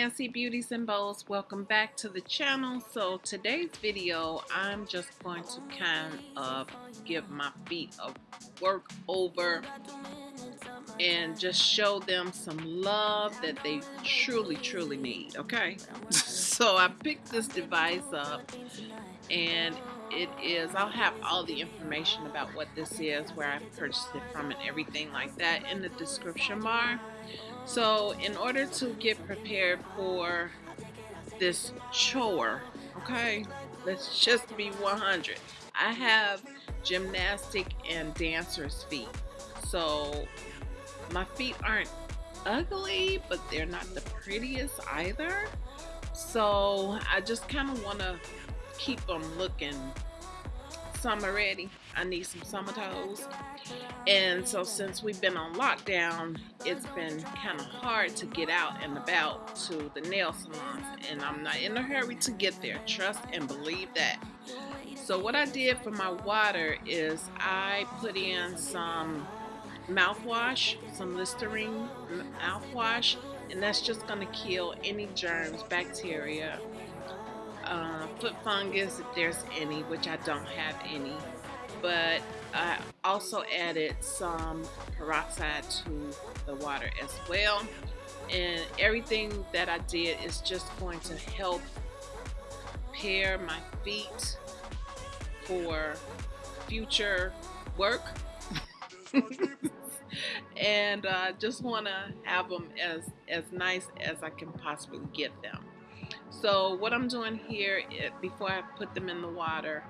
Fancy Beauties and Bows, welcome back to the channel. So today's video, I'm just going to kind of give my feet a work over and just show them some love that they truly, truly need, okay? so I picked this device up and it is, I'll have all the information about what this is, where I purchased it from and everything like that in the description bar. So in order to get prepared for this chore, okay, let's just be 100. I have gymnastic and dancer's feet. So my feet aren't ugly, but they're not the prettiest either. So I just kind of want to keep them looking summer ready. I need some summer toes. And so since we've been on lockdown, it's been kind of hard to get out and about to the nail salons. And I'm not in a hurry to get there. Trust and believe that. So what I did for my water is I put in some mouthwash, some Listerine mouthwash, and that's just going to kill any germs, bacteria, uh, foot fungus if there's any, which I don't have any. But I also added some peroxide to the water as well. And everything that I did is just going to help pair my feet for future work. and uh, just want to have them as, as nice as I can possibly get them. So what I'm doing here, before I put them in the water,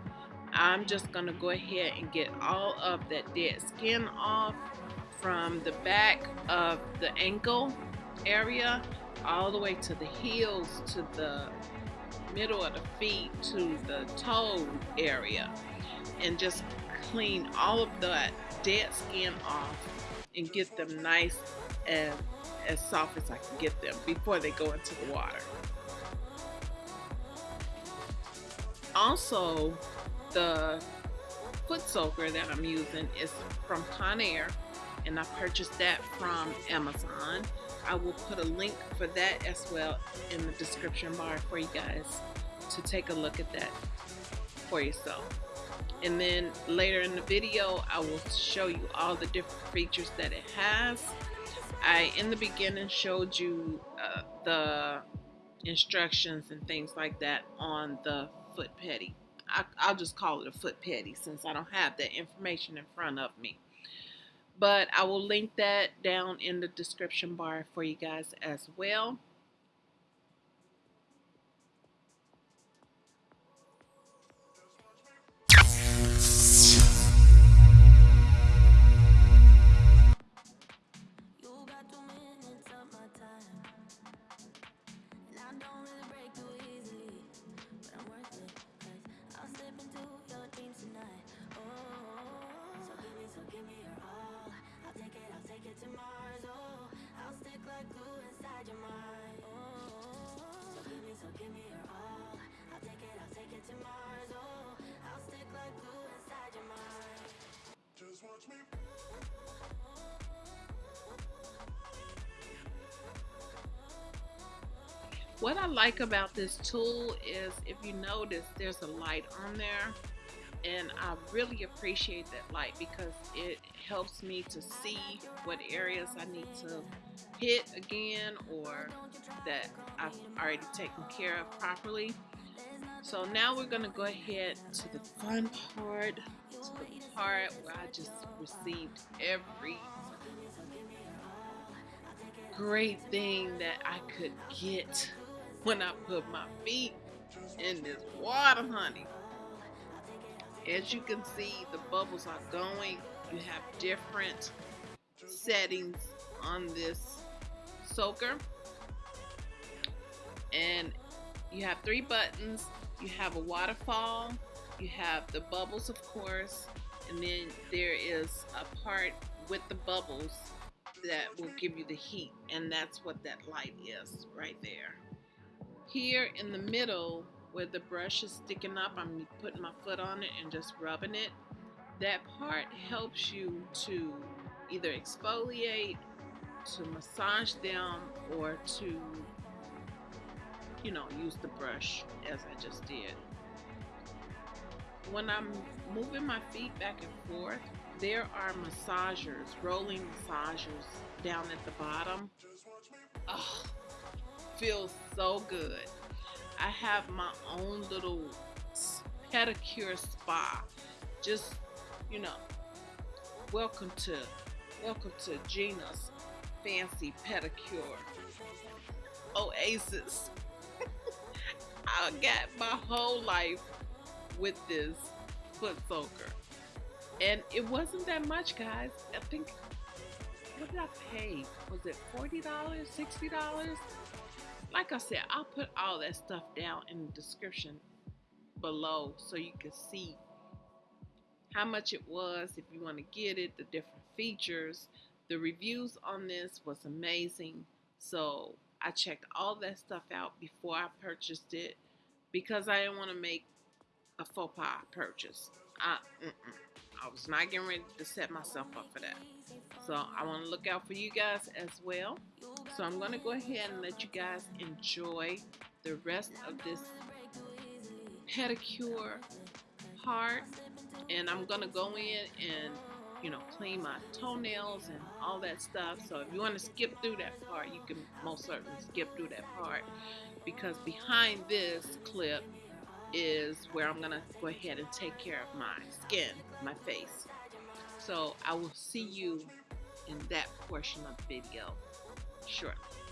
I'm just going to go ahead and get all of that dead skin off from the back of the ankle area all the way to the heels to the middle of the feet to the toe area and just clean all of that dead skin off and get them nice and as soft as I can get them before they go into the water. Also, the foot soaker that I'm using is from Conair and I purchased that from Amazon. I will put a link for that as well in the description bar for you guys to take a look at that for yourself. And then later in the video, I will show you all the different features that it has. I, in the beginning, showed you uh, the instructions and things like that on the foot petty. I, will just call it a foot petty since I don't have that information in front of me. But I will link that down in the description bar for you guys as well. What I like about this tool is if you notice there's a light on there and I really appreciate that light because it helps me to see what areas I need to hit again or that I've already taken care of properly. So now we're going to go ahead to the fun part, to the part where I just received every great thing that I could get when I put my feet in this water, honey. As you can see, the bubbles are going. You have different settings on this soaker. And you have three buttons. You have a waterfall. You have the bubbles, of course. And then there is a part with the bubbles that will give you the heat. And that's what that light is right there. Here in the middle where the brush is sticking up, I'm putting my foot on it and just rubbing it. That part helps you to either exfoliate, to massage them, or to you know, use the brush as I just did. When I'm moving my feet back and forth, there are massagers, rolling massagers down at the bottom. Oh, feels so good. I have my own little pedicure spa. Just, you know, welcome to welcome to Gina's fancy pedicure oasis. I got my whole life with this foot soaker. And it wasn't that much, guys. I think, what did I pay? Was it $40, $60? Like I said, I'll put all that stuff down in the description below so you can see how much it was if you want to get it, the different features. The reviews on this was amazing. So I checked all that stuff out before I purchased it because I didn't want to make a faux pas purchase. I, I was not getting ready to set myself up for that. So I want to look out for you guys as well. So I'm going to go ahead and let you guys enjoy the rest of this pedicure part. And I'm going to go in and you know, clean my toenails and all that stuff. So if you want to skip through that part, you can most certainly skip through that part because behind this clip is where I'm going to go ahead and take care of my skin, my face. So I will see you in that portion of the video shortly.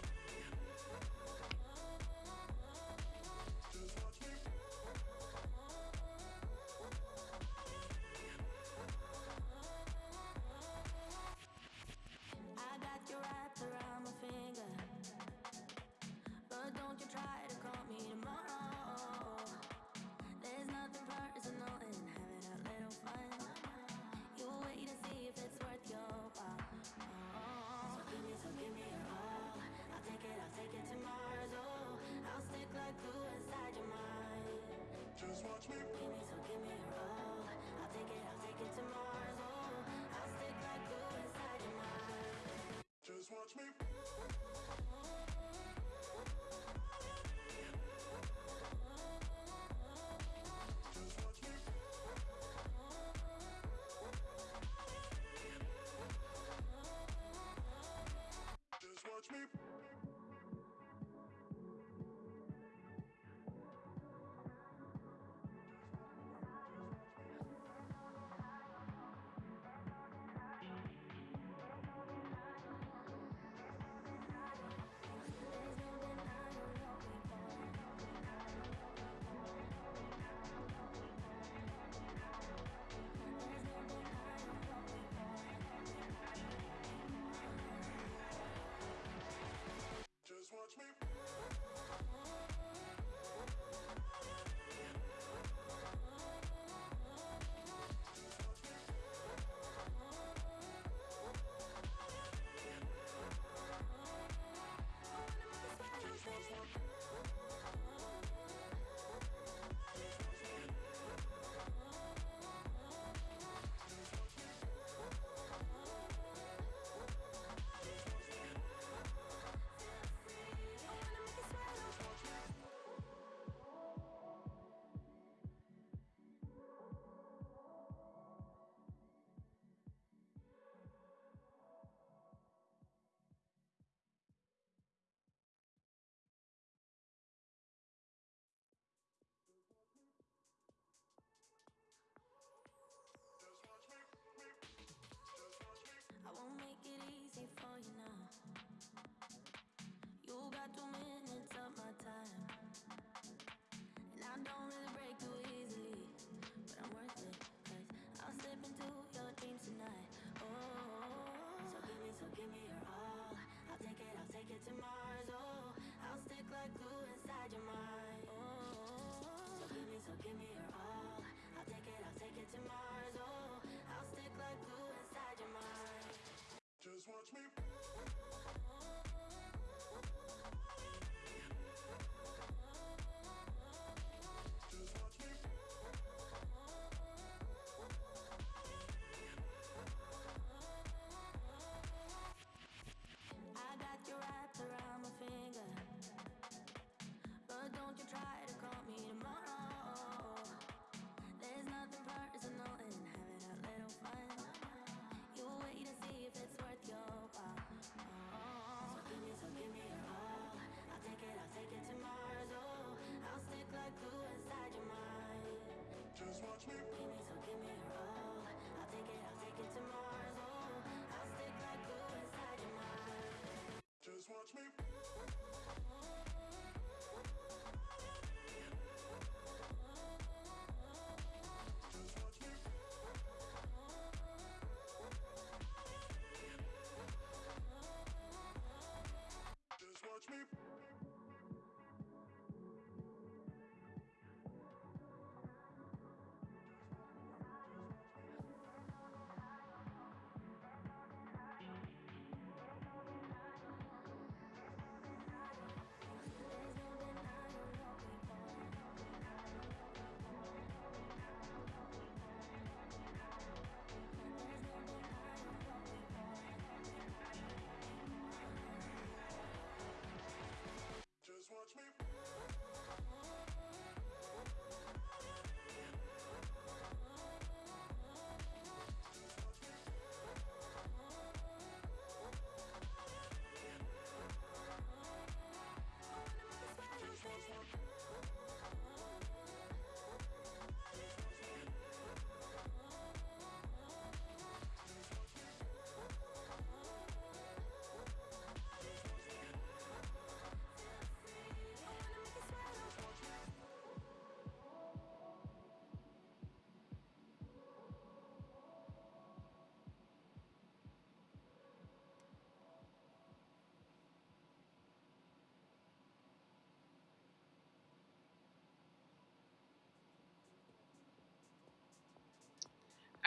Thank you.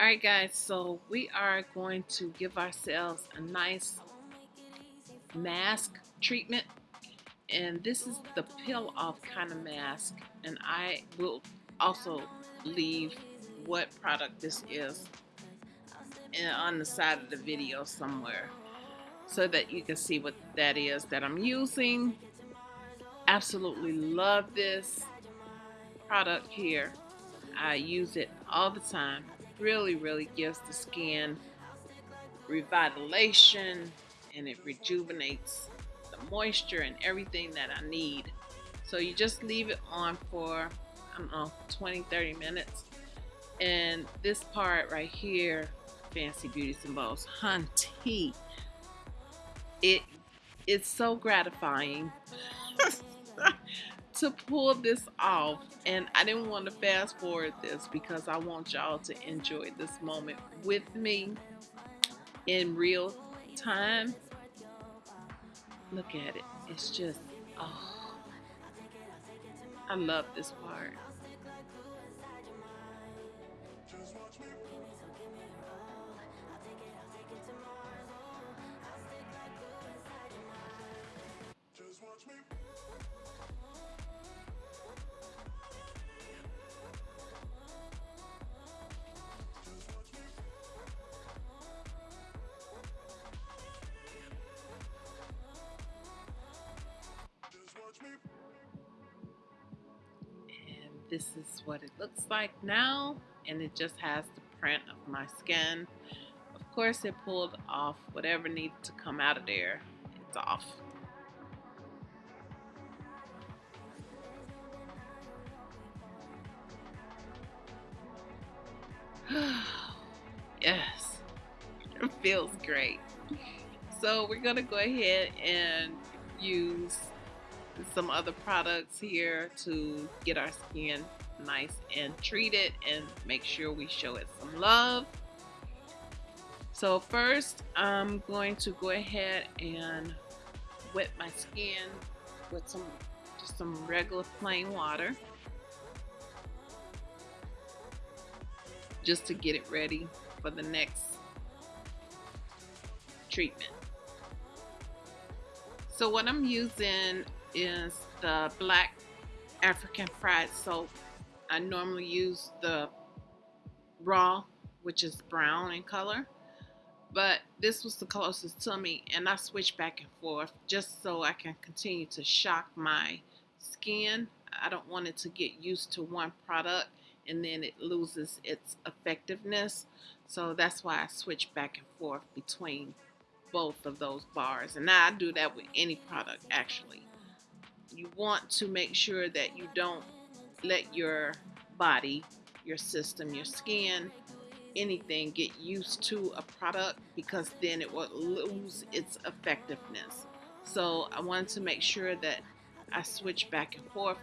Alright guys, so we are going to give ourselves a nice mask treatment. And this is the peel off kind of mask. And I will also leave what product this is on the side of the video somewhere so that you can see what that is that I'm using. Absolutely love this product here. I use it all the time really really gives the skin revitalization and it rejuvenates the moisture and everything that I need. So you just leave it on for, I don't know, 20, 30 minutes. And this part right here, Fancy Beauties and Bows, Hunty, it it's so gratifying to pull this off and I didn't want to fast forward this because I want y'all to enjoy this moment with me in real time Look at it. It's just, oh, I love this part. This is what it looks like now and it just has the print of my skin. Of course it pulled off whatever needed to come out of there. It's off. Yes. It feels great. So we're gonna go ahead and use some other products here to get our skin nice and treated and make sure we show it some love. So first I'm going to go ahead and wet my skin with some just some regular plain water just to get it ready for the next treatment. So what I'm using is the black African fried soap. I normally use the raw, which is brown in color, but this was the closest to me and I switch back and forth just so I can continue to shock my skin. I don't want it to get used to one product and then it loses its effectiveness. So that's why I switch back and forth between both of those bars. And I do that with any product actually you want to make sure that you don't let your body, your system, your skin, anything get used to a product because then it will lose its effectiveness. So I wanted to make sure that I switch back and forth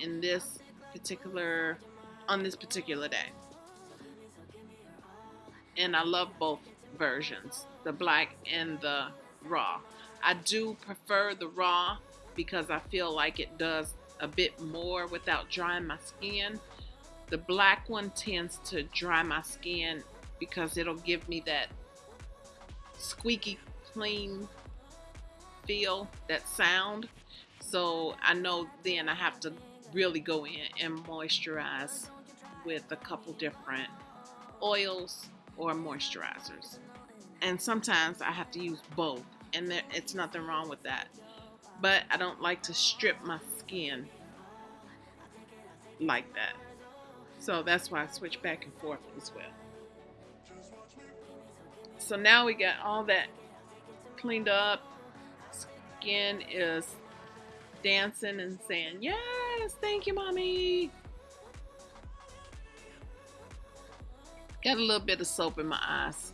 in this particular, on this particular day. And I love both versions, the black and the raw. I do prefer the raw because I feel like it does a bit more without drying my skin. The black one tends to dry my skin because it'll give me that squeaky clean feel, that sound. So I know then I have to really go in and moisturize with a couple different oils or moisturizers. And sometimes I have to use both and there, it's nothing wrong with that but I don't like to strip my skin like that. So that's why I switch back and forth as well. So now we got all that cleaned up. Skin is dancing and saying, yes, thank you, mommy. Got a little bit of soap in my eyes.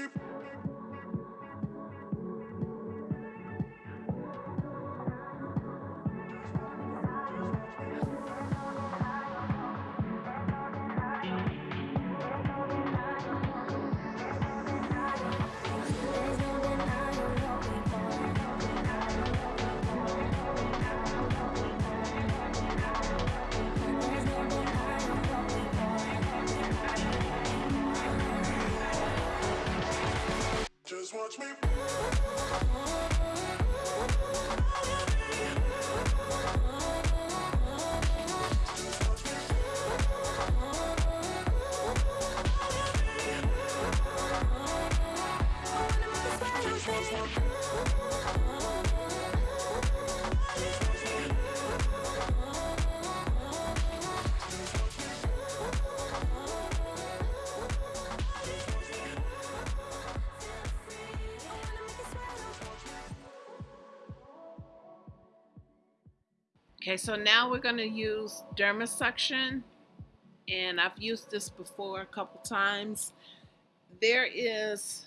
Watch Okay, so now we're going to use Dermasuction, and I've used this before a couple times. There is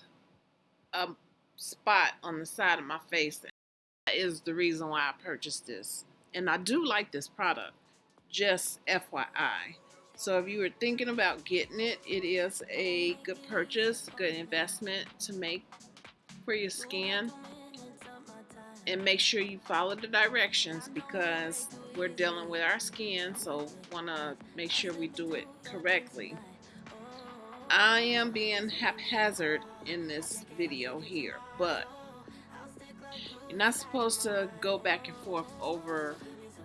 a spot on the side of my face. That is the reason why I purchased this. And I do like this product, just FYI. So if you were thinking about getting it, it is a good purchase, good investment to make for your skin and make sure you follow the directions because we're dealing with our skin so want to make sure we do it correctly. I am being haphazard in this video here but you're not supposed to go back and forth over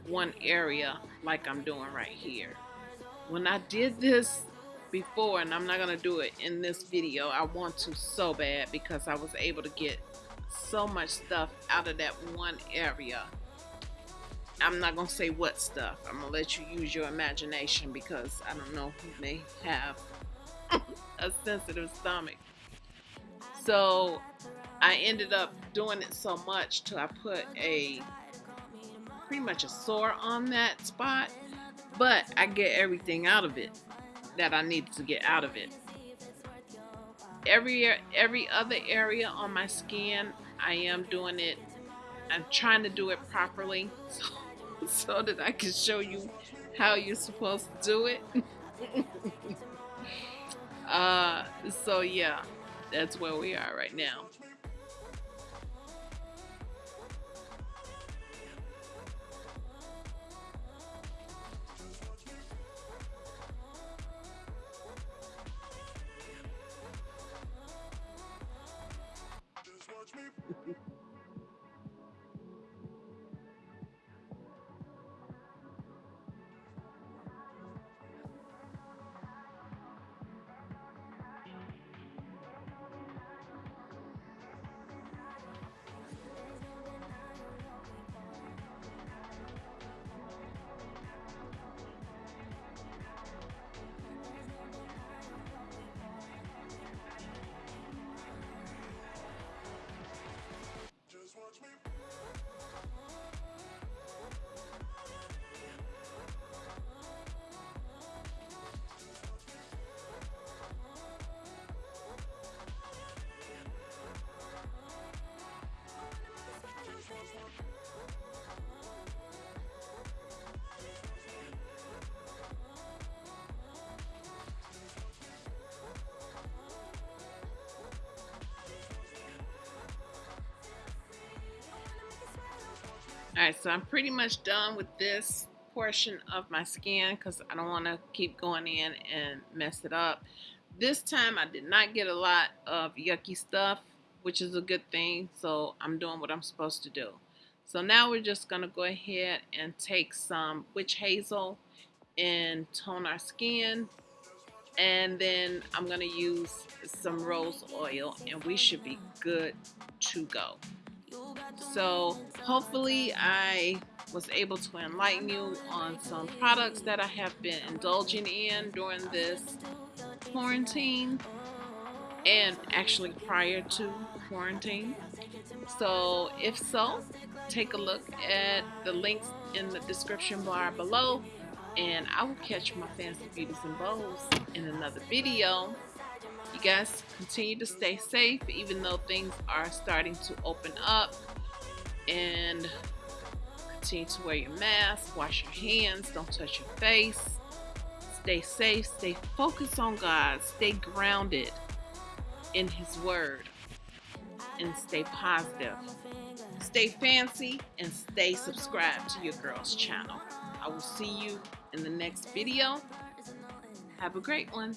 one area like I'm doing right here. When I did this before and I'm not gonna do it in this video I want to so bad because I was able to get so much stuff out of that one area. I'm not gonna say what stuff. I'm gonna let you use your imagination because I don't know who may have a sensitive stomach. So I ended up doing it so much till I put a pretty much a sore on that spot, but I get everything out of it that I needed to get out of it every every other area on my skin I am doing it I'm trying to do it properly so, so that I can show you how you're supposed to do it. Uh, so yeah that's where we are right now Alright, so I'm pretty much done with this portion of my skin because I don't want to keep going in and mess it up. This time I did not get a lot of yucky stuff, which is a good thing. So I'm doing what I'm supposed to do. So now we're just going to go ahead and take some witch hazel and tone our skin. And then I'm going to use some rose oil and we should be good to go. So hopefully I was able to enlighten you on some products that I have been indulging in during this quarantine and actually prior to quarantine. So if so, take a look at the links in the description bar below and I will catch my fancy beauties and bows in another video. You guys continue to stay safe even though things are starting to open up and continue to wear your mask, wash your hands, don't touch your face. Stay safe, stay focused on God, stay grounded in His Word, and stay positive. Stay fancy and stay subscribed to your girl's channel. I will see you in the next video. Have a great one.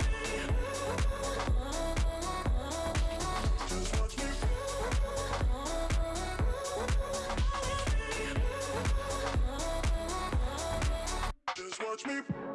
touch me.